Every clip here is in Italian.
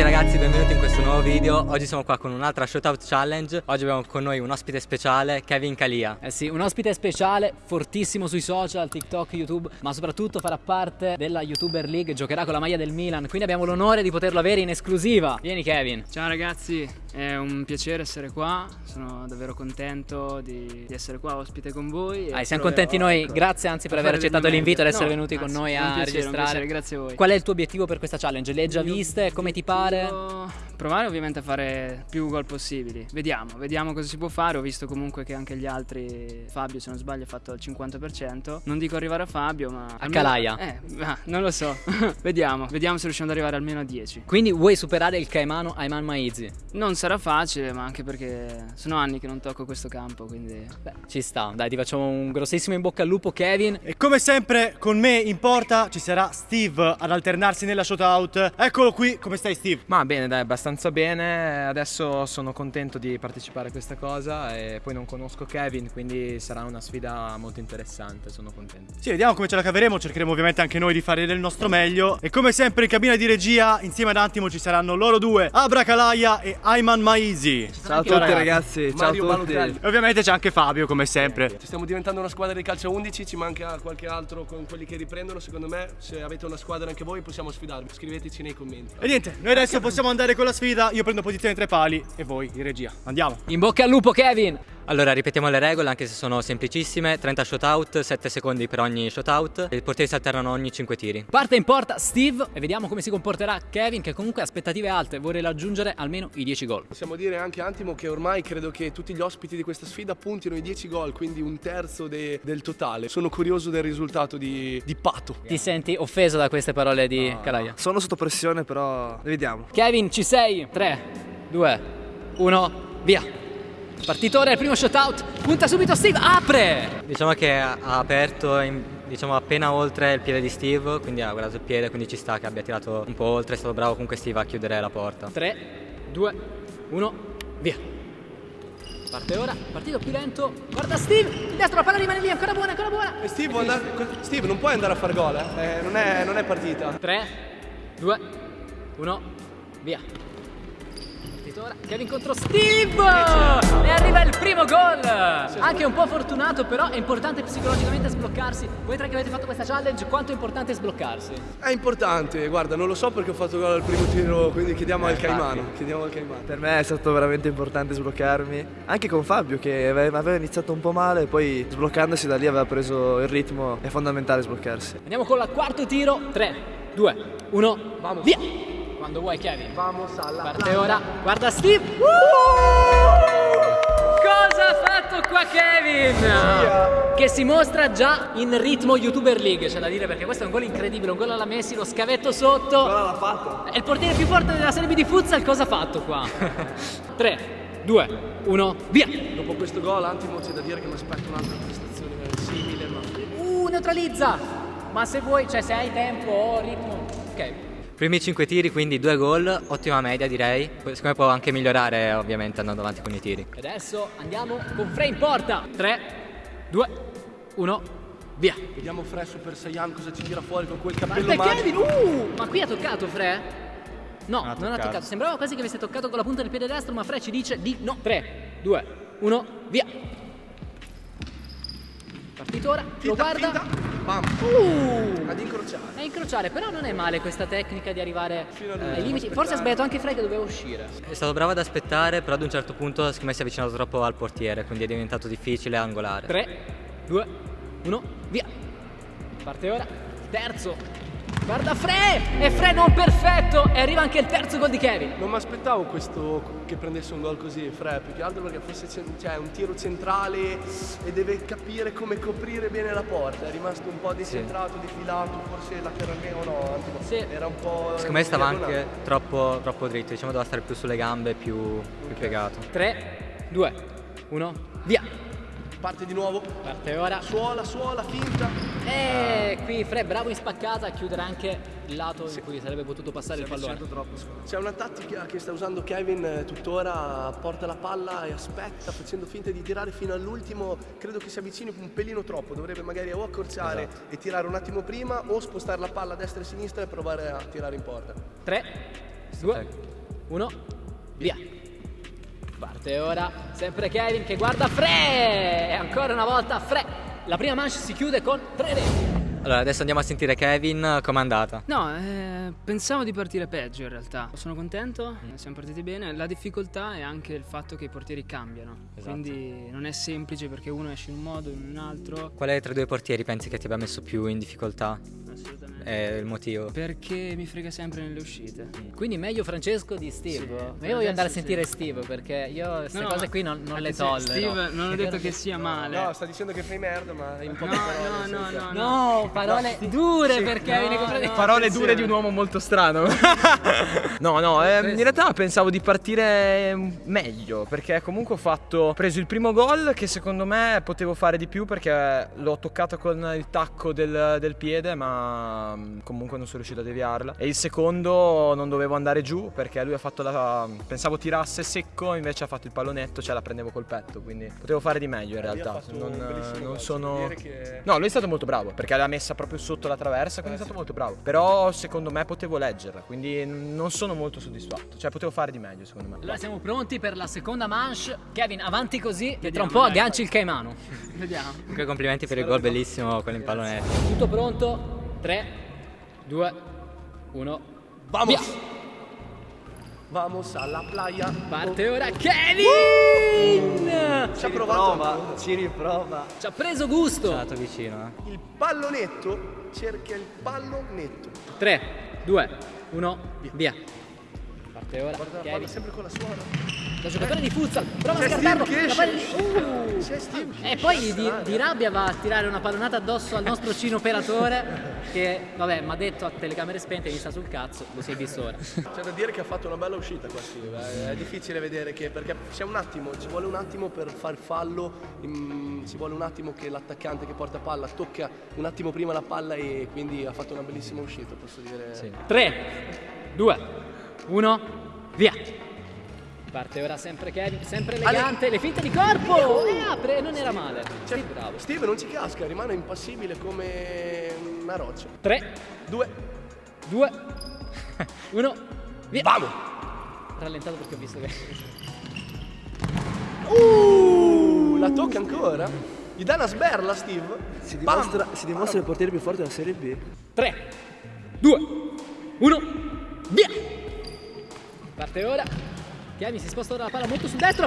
tutti ragazzi, benvenuti in questo nuovo video. Oggi siamo qua con un'altra Shootout Challenge. Oggi abbiamo con noi un ospite speciale, Kevin Calia. Eh sì, un ospite speciale, fortissimo sui social, TikTok, YouTube, ma soprattutto farà parte della YouTuber League, giocherà con la maglia del Milan, quindi abbiamo l'onore di poterlo avere in esclusiva. Vieni Kevin. Ciao ragazzi, è un piacere essere qua, sono davvero contento di, di essere qua ospite con voi. Ah, siamo contenti noi, ecco, grazie anzi per aver accettato l'invito ed essere no, venuti con noi a piacere, registrare. Piacere, grazie a voi. Qual è il tuo obiettivo per questa challenge? Le hai già viste? Come ti pare? Provare ovviamente a fare più gol possibili. Vediamo, vediamo cosa si può fare. Ho visto comunque che anche gli altri, Fabio se non sbaglio ha fatto il 50%. Non dico arrivare a Fabio, ma... A Calaia? Eh, non lo so. vediamo, vediamo se riusciamo ad arrivare almeno a 10. Quindi vuoi superare il Caimano Ayman Maizi? Non sarà facile, ma anche perché sono anni che non tocco questo campo, quindi... Beh, ci sta. Dai, ti facciamo un grossissimo in bocca al lupo, Kevin. E come sempre con me in porta ci sarà Steve ad alternarsi nella shootout. Eccolo qui, come stai Steve? Ma bene, dai, abbastanza bene. Adesso sono contento di partecipare a questa cosa e poi non conosco Kevin, quindi sarà una sfida molto interessante, sono contento. Sì, vediamo come ce la caveremo, cercheremo ovviamente anche noi di fare del nostro meglio. E come sempre in cabina di regia, insieme ad Antimo ci saranno loro due, Abra Kalaia e Ayman Maizi. Ciao a tutti ragazzi, ciao a tutti. E ovviamente c'è anche Fabio come sempre. Ci stiamo diventando una squadra di calcio 11, ci manca qualche altro con quelli che riprendono, secondo me se avete una squadra anche voi possiamo sfidarvi, scriveteci nei commenti. E niente, noi adesso possiamo andare con la sfida, io prendo posizione tra i pali e voi in regia. Andiamo. In bocca al lupo Kevin! Allora ripetiamo le regole anche se sono semplicissime. 30 shootout, 7 secondi per ogni shootout I portieri si alternano ogni 5 tiri. Parte in porta Steve e vediamo come si comporterà Kevin che comunque ha aspettative alte. Vorrei raggiungere almeno i 10 gol. Possiamo dire anche Antimo che ormai credo che tutti gli ospiti di questa sfida puntino i 10 gol Quindi un terzo de del totale. Sono curioso del risultato di, di Pato. Ti senti offeso da queste parole di no, Calaia? Sono sotto pressione però vediamo Kevin ci sei 3, 2, 1, via Partitore, il primo shootout, punta subito Steve, apre! Diciamo che ha aperto in, diciamo, appena oltre il piede di Steve, quindi ha guardato il piede, quindi ci sta che abbia tirato un po' oltre, è stato bravo comunque Steve a chiudere la porta. 3, 2, 1, via! Parte ora, partito più lento, guarda Steve, destro la palla rimane lì, ancora buona, ancora buona! E Steve, andare, Steve non puoi andare a fare gol, eh? eh non, è, non è partita. 3, 2, 1, via! ora Kevin contro Steve! E arriva il primo gol! Anche un po' fortunato però è importante psicologicamente sbloccarsi. Voi tre che avete fatto questa challenge quanto è importante sbloccarsi? è importante guarda non lo so perché ho fatto gol al primo tiro quindi chiediamo eh, al Caimano chiediamo al Caimano. Per me è stato veramente importante sbloccarmi anche con Fabio che aveva iniziato un po' male poi sbloccandosi da lì aveva preso il ritmo è fondamentale sbloccarsi. Andiamo con il quarto tiro 3 2 1 Vamos. via quando vuoi Kevin. Vamos alla Parte ora. Guarda Steve. Uh! Cosa ha fatto qua Kevin? Yeah. Che si mostra già in ritmo YouTuber League, c'è da dire, perché questo è un gol incredibile, un gol alla Messi, lo scavetto sotto. Cosa l'ha fatto? È il portiere più forte della Serie B di futsal, cosa ha fatto qua? 3, 2, 1, via! Dopo questo gol, Antimo, c'è da dire che mi aspetto un'altra prestazione simile, ma... Uh, neutralizza! Ma se vuoi, cioè se hai tempo o ritmo... Ok, Primi 5 tiri, quindi 2 gol, ottima media direi. Secondo me può anche migliorare ovviamente andando avanti con i tiri. E adesso andiamo con Frey in porta. 3, 2, 1, via. Vediamo Frey Super Saiyan cosa ci tira fuori con quel cappello magico. Kevin, uh, ma qui ha toccato Frey? No, non, non ha toccato. Sembrava quasi che avesse toccato con la punta del piede destro, ma Frey ci dice di no. 3, 2, 1, via. Partito ora, finta, lo guarda. Finta. Bam. Uh, ad incrociare. A incrociare, però non è male questa tecnica di arrivare eh, ai limiti. Forse ha sbagliato anche Frey che doveva uscire. È stato bravo ad aspettare, però ad un certo punto secondo me si è avvicinato troppo al portiere, quindi è diventato difficile angolare. 3, 2, 1, via. Parte ora. Terzo, Guarda Fre! E Fre non perfetto! E arriva anche il terzo gol di Kevin. Non mi aspettavo questo che prendesse un gol così, Fre, più che altro perché fosse cioè, un tiro centrale e deve capire come coprire bene la porta. È rimasto un po' decentrato, sì. defilato, forse lateralmente o no, Antimo. Sì. Era un po'. Secondo me stava anche troppo, troppo dritto, diciamo doveva stare più sulle gambe, più, okay. più piegato. 3, 2, 1, via! Parte di nuovo. Parte ora. Suola, suola, finta. E ah. qui Fre bravo in spaccata a chiudere anche il lato sì. in cui sarebbe potuto passare si il pallone. C'è una tattica che sta usando Kevin eh, tuttora, porta la palla e aspetta facendo finta di tirare fino all'ultimo. Credo che si avvicini un pelino troppo, dovrebbe magari o accorciare esatto. e tirare un attimo prima o spostare la palla a destra e a sinistra e provare a tirare in porta. 3, 2, 1, via. Parte ora sempre Kevin che guarda Fre e ancora una volta Fre. La prima manche si chiude con 3 reti. Allora, adesso andiamo a sentire Kevin com'è andata. No, eh, pensavo di partire peggio in realtà. Sono contento, siamo partiti bene. La difficoltà è anche il fatto che i portieri cambiano. Esatto. Quindi non è semplice perché uno esce in un modo, in un altro. Quale tra i due portieri pensi che ti abbia messo più in difficoltà? Assolutamente. È il motivo? Perché mi frega sempre nelle uscite. Quindi meglio Francesco di Steve. Sì, io voglio andare a sentire sì. Steve perché io queste No, no, cose qui non, non le tollero. Steve, non ho detto che sia male. No, sta dicendo che fai merda, ma in no, poche parole. no, no, no, no. No, parole dure per Kevin. nei confronti- no. Parole dure di un uomo molto strano. no, no, eh, in realtà pensavo di partire meglio perché comunque ho fatto ho preso il primo gol che secondo me potevo fare di più perché l'ho toccato con il tacco del, del piede ma mm, comunque non sono riuscito a deviarla. E il secondo non dovevo andare giù perché lui ha fatto la pensavo tirasse secco invece ha fatto il pallonetto cioè la prendevo col petto quindi potevo fare di meglio in ha realtà. non, non sono che- No, lui è stato molto bravo perché l'ha messa proprio sotto la traversa, quindi è stato molto bravo. Però secondo me potevo leggerla, quindi non sono molto soddisfatto. Cioè potevo fare di meglio secondo me. Allora siamo pronti per la seconda manche. Kevin, avanti così, che tra Vediamo, un po' dai. agganci il Caimano. Vediamo. Comunque complimenti per il gol bellissimo con il pallonetto. Tutto pronto? 3, 2, 1. Vamos! Vamos alla playa. Parte ora Kevin! Ci ha provato. ci riprova. Ci ha preso gusto. È andato vicino, eh. Il pallonetto cerca il pallonetto. 3, 2, 1, via. Parte ora Guarda, parla sempre con la suora. Da giocatore di futsal, prova a C'è scartarlo. Steve. Uh! C'è Steve. E poi di, di rabbia va a tirare una pallonata addosso al nostro cino operatore che, vabbè, mi ha detto a telecamere spente mi sta sul cazzo, lo si è visto ora. C'è da dire che ha fatto una bella uscita qua Steve, eh. è difficile vedere che perché c'è un attimo, ci vuole un attimo per far fallo, mm, ci vuole un attimo che l'attaccante che porta palla tocca un attimo prima la palla e quindi ha fatto una bellissima uscita, posso dire. Sì. 3, 2, 1, via. Parte ora sempre Kevin, sempre elegante, le finte di corpo! E apre, non era male. Cioè, Sì, bravo. Steve non ci casca, rimane impassibile come una roccia. 3, Due, 2, 1, via. vamo! Rallentato perché ho visto che... Uh, la tocca ancora? Gli dà una sberla Steve? Si Bam! dimostra, si dimostra il portiere più forte della Serie B. 3, 2, 1, via! Parte ora. Kevin si sposta ora la palla molto sul destro.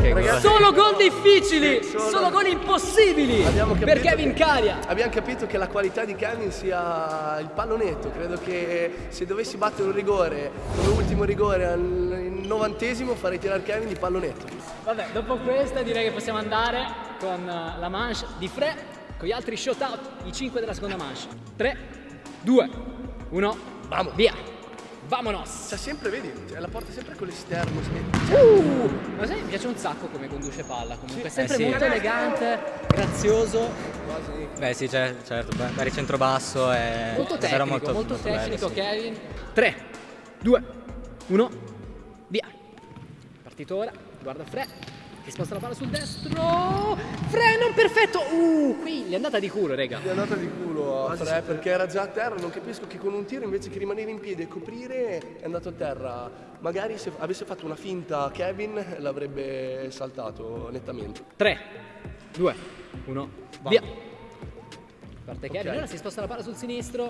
Che Ragazzi, Solo gol difficili, Solo- solo gol impossibili Abbiamo per capito Kevin Caria. Abbiamo capito che la qualità di Kevin sia il pallonetto. Credo che se dovessi battere un rigore come ultimo rigore al novantesimo farei tirare Kevin di pallonetto. Vabbè, dopo questa direi che possiamo andare con eh, la manche di Fre, con gli altri shot out, i 5 della seconda manche. 3, 2, 1, Vamo. via. Vamonos. Cioè sempre, vedi, cioè, la porta sempre con l'esterno. Uh, ma sai, mi piace un sacco come conduce palla comunque, è sempre Eh sì. molto elegante, grazioso, Beh sì, cioè, certo, vari centrobasso è molto tecnico, molto, molto bello, tecnico sì. Kevin. 3, 2, 1, via. Partito ora, guarda Fre, che sposta la palla sul destro. Fre non perfetto. Uh, qui gli è andata di culo, rega. È andata di culo tiro a perché era già a terra, non capisco che con un tiro invece che rimanere in piedi e coprire è andato a terra. Magari se avesse fatto una finta Kevin l'avrebbe saltato nettamente. 3, 2, 1, via. Parte Kevin, okay. ora si sposta la palla sul sinistro,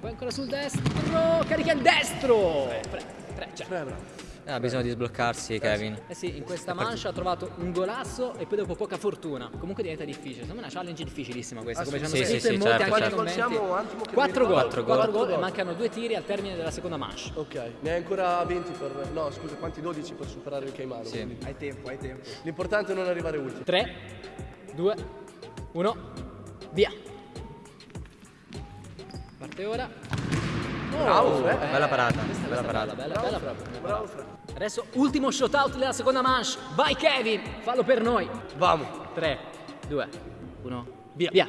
poi ancora sul destro, carica il destro. 3, 3, 3, 3, ha ah, bisogno di sbloccarsi Kevin. Eh sì, in questa mancia ha trovato un golasso e poi dopo poca fortuna. Comunque diventa difficile. Secondo me è una challenge difficilissima questa, come ci hanno sì, scritto sì, in molti certo, anche certo. 4 gol, 4 gol, 4 gol e mancano due tiri al termine della seconda mancia. Ok, ne hai ancora 20 per no, scusa, quanti 12 per superare il Caimano. Sì. Quindi. Hai tempo, hai tempo. L'importante è non arrivare ultimo. 3 2 1 Via. Parte ora. Bravo, Fre. Bella parata, Questa, bella parata. bella, bella, proprio. Bravo, Fre. Adesso ultimo shot out della seconda manche. Vai Kevin, fallo per noi. Vamo. 3, 2, 1, via. Via.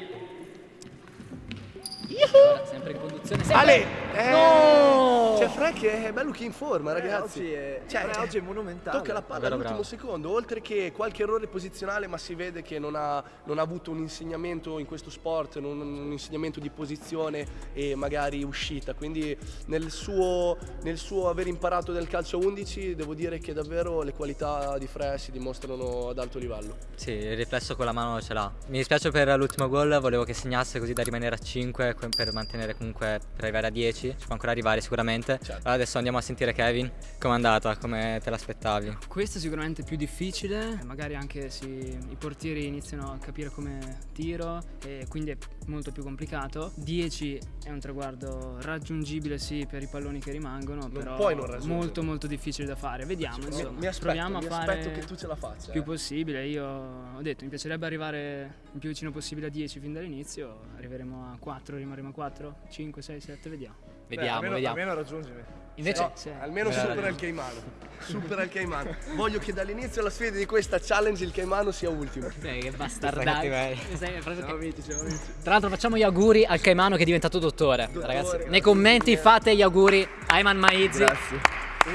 Ora, sempre in conduzione. Sempre. Ale! Eh, No! C'è Fre che è bello che in forma, ragazzi. Oggi è, Cioè, oggi è monumentale. Tocca la palla all'ultimo secondo, oltre che qualche errore posizionale, ma si vede che non ha, non ha avuto un insegnamento in questo sport, non- un insegnamento di posizione e magari uscita. Quindi nel suo, nel suo aver imparato del calcio a 11 devo dire che davvero le qualità di Fre si dimostrano ad alto livello. Sì, il riflesso con la mano ce l'ha. Mi dispiace per l'ultimo gol, volevo che segnasse così da rimanere a 5 que- per mantenere comunque per arrivare a 10. Ci può ancora arrivare sicuramente. Allora adesso andiamo a sentire Kevin. Com'è andata? Come te l'aspettavi? Questo è sicuramente più difficile, magari anche si- i portieri iniziano a capire come tiro e quindi è molto più complicato. 10 è un traguardo raggiungibile sì per i palloni che rimangono, però puoi non raggiungerlo. molto molto difficile da fare. Vediamo, Mi, insomma, mi aspetto, proviamo a mi fare aspetto che tu ce la faccia. il più eh. possibile. Io ho detto, mi piacerebbe arrivare il più vicino possibile a 10 fin dall'inizio, arriveremo a 4, rimarremo a 4, 5, 6, 7, vediamo. Vediamo, almeno, vediamo. Almeno raggiungimi. Invece, No, Sì. almeno Bravo. supera il Caimano. Supera il Caimano. Voglio che dall'inizio alla sfida di questa challenge il Caimano sia ultimo. Eh, che proprio Siamo amici, siamo amici. Tra l'altro facciamo gli auguri al Caimano che è diventato dottore. Ragazzi, grazie nei commenti fate gli auguri a Ayman Maizi. Grazie.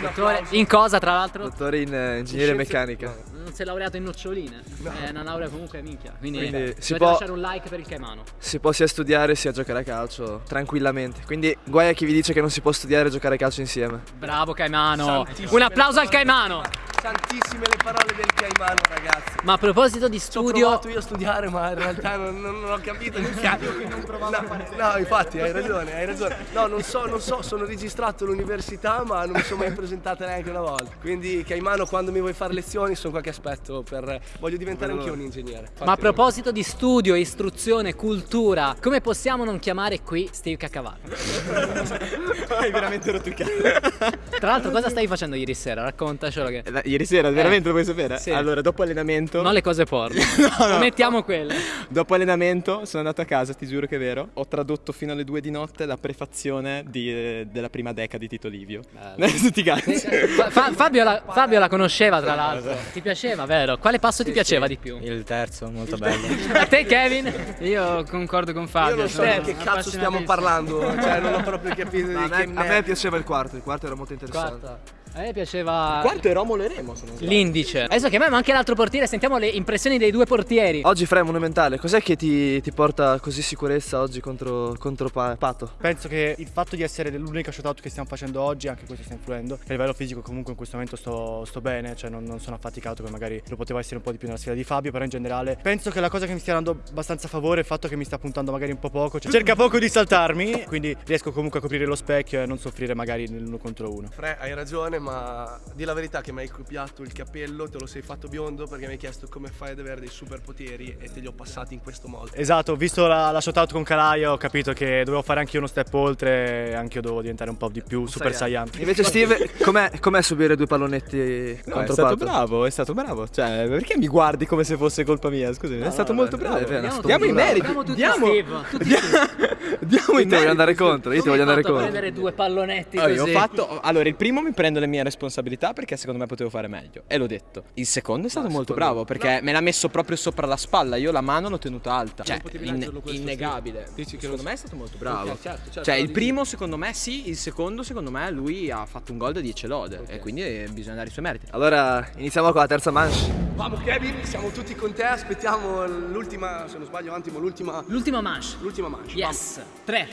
Dottore, in cosa tra l'altro? Dottore in eh, ingegneria meccanica. Non si è laureato in noccioline. È una laurea comunque minchia. Quindi, Quindi si può- lasciare un like per il Caimano. Si può sia studiare sia giocare a calcio tranquillamente. Quindi guai a chi vi dice che non si può studiare e giocare a calcio insieme. Bravo Caimano. Santissime Un applauso al. Caimano. Santissime le parole del Caimano, ragazzi. Ma a proposito di Ci ho studio, provato io a studiare, ma in realtà non, non- non ho capito che cazzo. No, no, infatti hai ragione, hai ragione. No, non so, non so, sono registrato all'università, ma non mi sono mai presentata neanche una volta. Quindi, Caimano, quando mi vuoi fare lezioni, sono qualche aspetto per. Voglio diventare anch'io un ingegnere. ma a proposito di studio, istruzione, cultura, come possiamo non chiamare qui Steve Caccavallo? Hai veramente rotto il cazzo. Tra l'altro, cosa stavi facendo ieri sera? Raccontacelo che. Eh, Ieri sera, veramente lo vuoi sapere? sì. Allora, dopo allenamento. Non le cose porno. Mettiamo quelle. Dopo allenamento sono andato a casa, ti giuro che è vero. Ho tradotto fino alle due di notte la prefazione di, eh, della prima deca di Tito Livio. Adesso ti cazzo. Fa- Fa- Fabio, la, Fabio la conosceva tra l'altro. Ti piaceva, vero? Quale passo ti piaceva di più? Il terzo, molto bello. A te, Kevin? Io concordo con Fabio. Io non so di che cazzo stiamo parlando, cioè non ho proprio capito A di me, che a me piaceva il quarto, il quarto era molto interessante. Quarta. A me piaceva Quarto è Romolo e Remo, l'indice. Adesso chiamiamo anche l'altro portiere, sentiamo le impressioni dei due portieri. Oggi Fra è monumentale, cos'è che ti, ti porta così sicurezza oggi contro, contro Pa- Pato? Penso che il fatto di essere l'unica shootout che stiamo facendo oggi, anche questo sta influendo. A livello fisico comunque in questo momento sto, sto bene, cioè non, non sono affaticato come magari lo poteva essere un po' di più nella sfida di Fabio, però in generale penso che la cosa che mi stia dando abbastanza favore è il fatto che mi sta puntando magari un po' poco, cioè cerca poco di saltarmi, quindi riesco comunque a coprire lo specchio e non soffrire magari nell'uno contro uno. Fre, hai ragione, ma di la verità che mi hai copiato il capello, te lo sei fatto biondo perché mi hai chiesto come fai ad avere dei superpoteri e te li ho passati in questo modo. Esatto, ho visto la, la shootout con Calaia, ho capito che dovevo fare anche io uno step oltre, anche io dovevo diventare un po' di più super saiyan. Invece Steve, com'è, com'è subire due pallonetti No, è contro stato Pato? bravo, è stato bravo. Cioè, perché mi guardi come se fosse colpa mia? Scusami, è stato vabbè, molto bravo. è vero, è stato Diamo i meriti. Diamo tutti Diamo, Steve, tutti diamo Io ti voglio andare contro, io ti voglio andare contro. prendere due pallonetti Allora, io così. ho fatto, allora, il primo mi prendo le mie responsabilità perché secondo me potevo fare meglio. E l'ho detto. Il secondo è stato molto bravo perché me l'ha messo proprio sopra la spalla. Io la mano l'ho tenuta alta. Cioè, potevi in- innegabile. Dici che secondo lo- me è stato molto bravo. Ok, certo, certo, cioè, il dici. primo secondo me sì, il secondo secondo me lui ha fatto un gol da 10 lode. E quindi eh, bisogna dare i suoi meriti. Allora iniziamo con la terza manche. Vamos Kevin, siamo tutti con te, aspettiamo l'ultima, se non sbaglio un attimo, l'ultima, L'ultima manche. l'ultima manche. Yes. 3,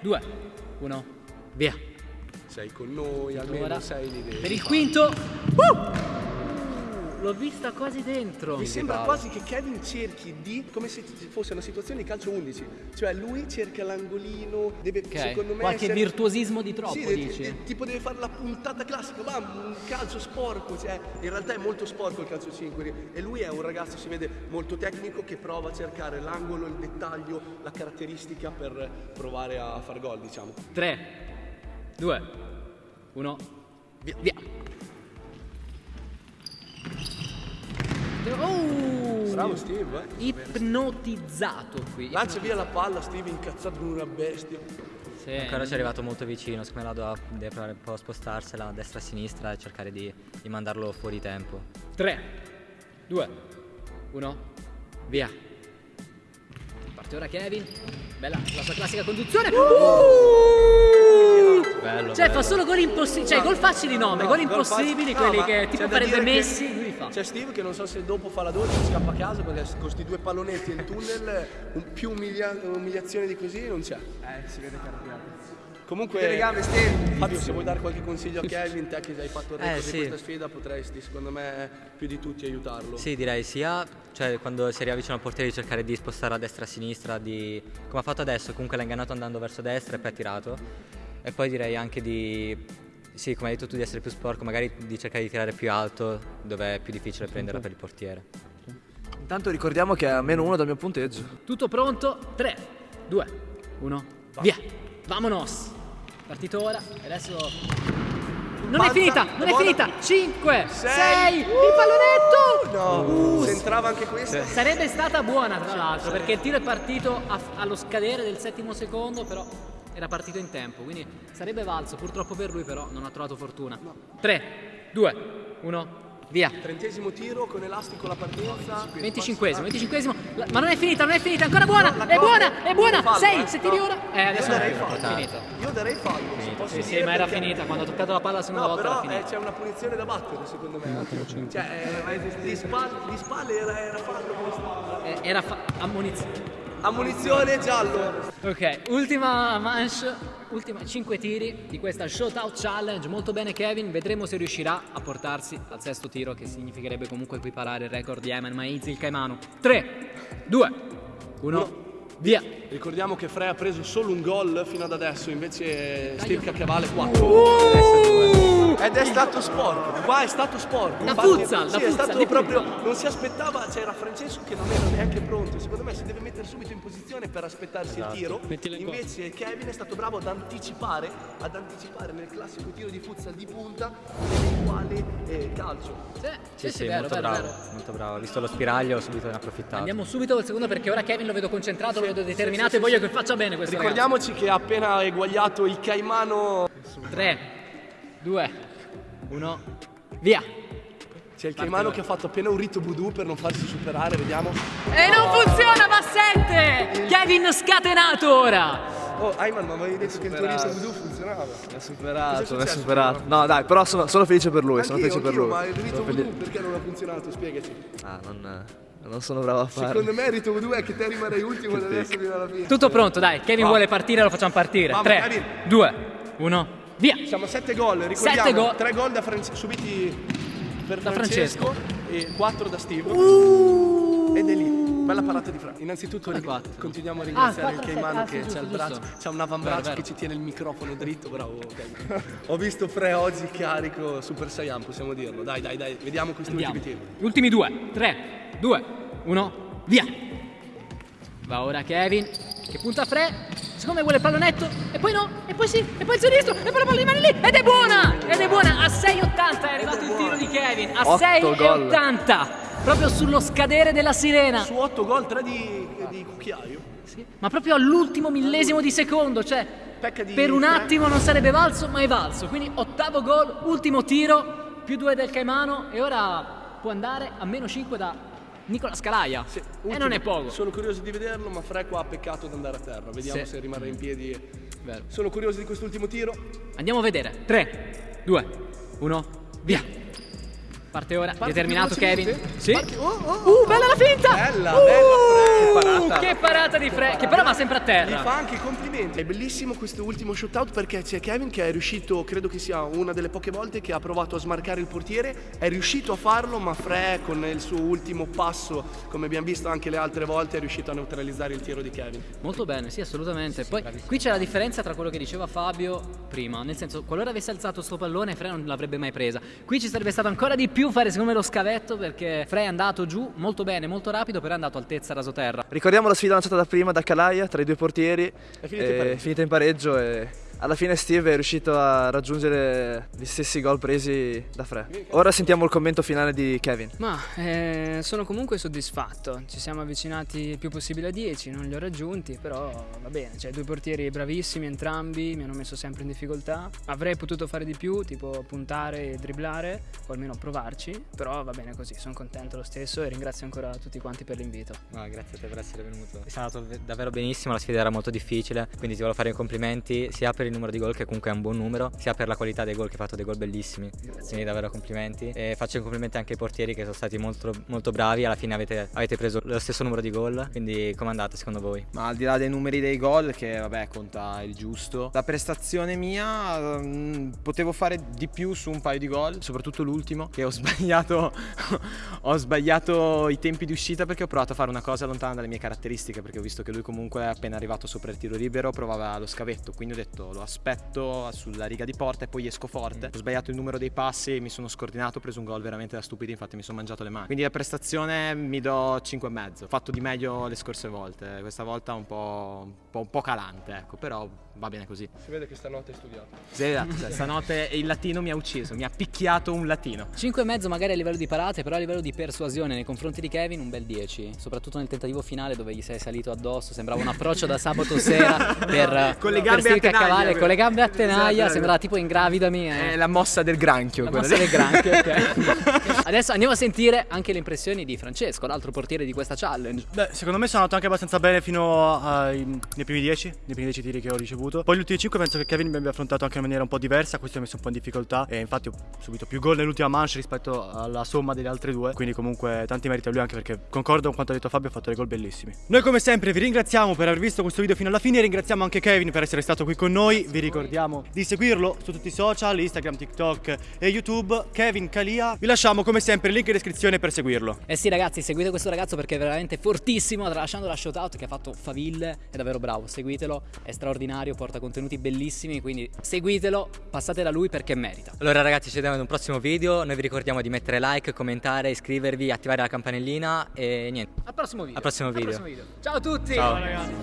2, 1, via. Sei con noi, almeno Ora, sei dentro. Per il quinto. Uh! L'ho vista quasi dentro. Mi sembra quasi che Kevin cerchi di, come se fosse una situazione di calcio 11, cioè lui cerca l'angolino, deve Ok, secondo me Qualche essere- virtuosismo di troppo, Sì, de- dici? de- tipo deve fare la puntata classica, ma un calcio sporco, cioè in realtà è molto sporco il calcio 5 e lui è un ragazzo, si vede molto tecnico che prova a cercare l'angolo, il dettaglio, la caratteristica per provare a far gol, diciamo. 3, 2, 1, via. via. Bravo Steve, eh? Ipnotizzato qui. Lancia via la palla, Steve incazzato come una bestia. Sì. Ancora ci è arrivato molto vicino, secondo me la doveva- deve provare un po' a spostarsela a destra e a sinistra e cercare di, di mandarlo fuori tempo. 3, 2, 1, via. Parte ora Kevin. Bella la sua classica conduzione. Uh! Bello, Cioè, bello. fa solo gol impossibili. Cioè, gol facili no, ma No, gol gol impossibili, no, quelli ma che tipo farebbe Messi, lui fa. C'è Steve che non so se dopo fa la doccia scappa a casa perché con questi due pallonetti in tunnel un- più umilia- umiliazione di così non c'è. Eh, si vede arrabbiato. Comunque. Fabio, se vuoi dare qualche consiglio a Kevin, te che hai fatto il record Eh, di sì. questa sfida, potresti, secondo me, più di tutti aiutarlo. Sì, direi sia cioè, quando si arriva vicino al portiere di cercare di spostare a destra e a sinistra, di, come ha fatto adesso, comunque l'ha ingannato andando verso destra e poi ha tirato. E poi direi anche di, sì, come hai detto tu, di essere più sporco, magari di cercare di tirare più alto, dove è più difficile prenderla per il portiere. Intanto ricordiamo che è a meno uno dal mio punteggio. Tutto pronto? 3, 2, 1, via. Vamonos. Partito ora. E adesso. Non è Panza, finita, non è buona. finita. 5, 6, Sei. il pallonetto. No, se entrava anche questa. Sarebbe stata buona tra l'altro perché il tiro è partito a- allo scadere del settimo secondo però era partito in tempo quindi sarebbe valso purtroppo per lui però non ha trovato fortuna 3, 2, 1, via Trentesimo tiro con elastico la partenza. 25esimo, 25esimo la- ma non è finita, non è finita, ancora buona, No, è buona, è buona Fallo, 6, eh. se tiri No. ora eh adesso Io darei è fallo. finito Io darei fallo. sì, sì, ma era perché- finita, quando ha toccato la palla la seconda No, volta era però eh, finita. c'è una punizione da battere secondo me. Cioè, eh, di, spalle, di spalle era, era fallo. Eh, Era fa- Ammonizione giallo. Ok, ultima manche, ultima 5 tiri di questa Shootout Challenge. Molto bene Kevin, vedremo se riuscirà a portarsi al sesto tiro che significherebbe comunque equiparare il record di Ayman Maizi il Caimano. 3, 2, 1, via. Ricordiamo che Frey ha preso solo un gol fino ad adesso, invece Steve Cacchiavale 4. Ed è stato sporco, qua è stato sporco. Infatti, futsal, da sì, è futsal, stato di proprio, non si aspettava, c'era Francesco che non era neanche pronto. Secondo me si deve mettere subito in posizione per aspettarsi il tiro. Invece Kevin è stato bravo ad anticipare, ad anticipare nel classico tiro di futsal di punta l'eventuale eh, calcio. Sì, Sì, sì, vero, molto vero, bravo, vero. molto bravo. Visto lo spiraglio, subito ne ha approfittato. Andiamo subito al secondo perché ora Kevin lo vedo concentrato, lo vedo determinato e voglio che faccia bene questo Ricordiamoci che ha appena eguagliato il Caimano. 3, 2, 1, via. C'è il Caimano che ha fatto appena un rito voodoo per non farsi superare, vediamo. E non funziona, ma 7! Kevin scatenato ora! Oh, Ayman, ma avevi detto che il tuo rito voodoo funzionava. Mi ha superato, Cosa è mi ha successo? superato. No, dai, però sono, sono felice per lui, sono felice per lui. ma il rito voodoo perché non ha funzionato? Spiegaci. Ah, non, non sono bravo a farlo. Secondo me il rito voodoo è che te rimarrai ultimo da adesso fino alla fine. Tutto pronto, dai. Kevin vuole partire, lo facciamo partire. Vamos, 3, Kevin. 2, 1, via. Siamo a 7 gol, ricordiamo. Sette gol. 3 gol da Fran- subiti per Da Francesco, e 4 da Steve. Ed è lì. Bella parata di Fra. Innanzitutto continuiamo a ringraziare Ah, il Caimano ah, che c'ha il braccio, c'ha un avambraccio che ci tiene il microfono dritto, bravo Kevin. Ho visto Fre oggi carico Super Saiyan, possiamo dirlo. Dai, dai, dai, vediamo questi Andiamo. ultimi tiri. Gli ultimi due. 3, 2, 1, via. Va ora Kevin, che punta Fre. Secondo me vuole il pallonetto. E poi no, e poi sì, e poi il sinistro, e poi la palla rimane lì. Ed è buona! Ed è buona! A 6,80 è arrivato il tiro di Kevin. A Otto 6,80. Proprio sullo scadere della sirena. Su 8 gol, 3 di, di cucchiaio. Sì, ma proprio all'ultimo millesimo di secondo, cioè di per un attimo non sarebbe valso, ma è valso. Quindi ottavo gol, ultimo tiro, più due del Caimano e ora può andare a meno 5 da Nicola Scalaia. Sì, e ultimo. non è poco. Sono curioso di vederlo, ma Fre qua ha peccato ad andare a terra. Vediamo Sì. se rimarrà in piedi. Vero. Sono curioso di quest'ultimo tiro. Andiamo a vedere. 3, 2, 1, via. Parte ora, Parte determinato Kevin. Sì. Parte- oh, oh, oh. Uh, bella la finta! Bella, Uh, bella, Fre. Che parata di Fre, che però va sempre a Gli terra. fa anche i complimenti. È bellissimo questo ultimo shootout perché c'è Kevin che è riuscito, credo che sia una delle poche volte che ha provato a smarcare il portiere, è riuscito a farlo, ma Fre con il suo ultimo passo, come abbiamo visto anche le altre volte, è riuscito a neutralizzare il tiro di Kevin. Molto bene, sì, assolutamente. Poi qui c'è la differenza tra quello che diceva Fabio prima, nel senso, qualora avesse alzato sto pallone, Frey non l'avrebbe mai presa. Qui ci sarebbe stato ancora di più fare secondo me lo scavetto perché Frey è andato giù molto bene, molto rapido, però è andato altezza rasoterra. Ricordiamo la sfida lanciata da prima da Calaia tra i due portieri. È finita in pareggio. finita in pareggio e alla fine Steve è riuscito a raggiungere gli stessi gol presi da Fre. Ora sentiamo il commento finale di Kevin. Ma eh, sono comunque soddisfatto, ci siamo avvicinati il più possibile a 10, non li ho raggiunti, però va bene, cioè due portieri bravissimi entrambi, mi hanno messo sempre in difficoltà. Avrei potuto fare di più, tipo puntare e dribblare, o almeno provarci, però va bene così, sono contento lo stesso e ringrazio ancora tutti quanti per l'invito. No, grazie a te per essere venuto. È stato ve- davvero benissimo, la sfida era molto difficile, quindi ti voglio fare i complimenti sia per per il numero di gol che comunque è un buon numero, sia per la qualità dei gol che hai fatto dei gol bellissimi. Quindi davvero complimenti. E faccio i complimenti anche ai portieri che sono stati molto, molto bravi, alla fine avete, avete preso lo stesso numero di gol, quindi come andate secondo voi? Ma al di là dei numeri dei gol, che vabbè conta il giusto, la prestazione mia mh, potevo fare di più su un paio di gol, soprattutto l'ultimo, che ho sbagliato, ho sbagliato i tempi di uscita perché ho provato a fare una cosa lontana dalle mie caratteristiche, perché ho visto che lui comunque è appena arrivato sopra il tiro libero provava lo scavetto, quindi ho detto lo aspetto sulla riga di porta e poi esco forte. Ho sbagliato il numero dei passi, mi sono scordinato, ho preso un gol veramente da stupidi, infatti mi sono mangiato le mani. Quindi la prestazione mi do 5,5. Ho fatto di meglio le scorse volte, questa volta un po', un po', un po calante, ecco, però va bene così. Si vede che stanotte hai studiato. Sì, esatto, cioè, stanotte il latino mi ha ucciso, mi ha picchiato un latino. 5,5 magari a livello di parate, però a livello di persuasione nei confronti di Kevin un bel 10, soprattutto nel tentativo finale dove gli sei salito addosso, sembrava un approccio da sabato sera per Con le per gambe a stirchi tenaglia, cavallo, quello. con le gambe a tenaglia, Esatto, sembrava tipo ingravidami. eh. È la mossa del granchio. La quella mossa lì. del granchio, ok. Adesso andiamo a sentire anche le impressioni di Francesco, l'altro portiere di questa challenge. Beh, secondo me sono andato anche abbastanza bene fino ai, nei primi 10, nei primi 10 tiri che ho ricevuto. Poi gli ultimi 5 penso che Kevin mi abbia affrontato anche in maniera un po' diversa, questo mi ha messo un po' in difficoltà e infatti ho subito più gol nell'ultima manche rispetto alla somma delle altre due, quindi comunque tanti meriti a lui anche perché concordo con quanto ha detto Fabio, ha fatto dei gol bellissimi. Noi come sempre vi ringraziamo per aver visto questo video fino alla fine, ringraziamo anche Kevin per essere stato qui con noi, vi ricordiamo di seguirlo su tutti i social, Instagram, TikTok e YouTube, Kevin Calia. Vi lasciamo come sempre il link in descrizione per seguirlo. Eh sì ragazzi, seguite questo ragazzo perché è veramente fortissimo, tralasciando la shoutout che ha fatto faville, è davvero bravo, seguitelo, è straordinario, porta contenuti bellissimi, quindi seguitelo, passate da lui perché merita. Allora ragazzi ci vediamo in un prossimo video, noi vi ricordiamo di mettere like, commentare, iscrivervi, attivare la campanellina e niente. Al prossimo video. Al prossimo video. Ciao a tutti! Ciao. ragazzi.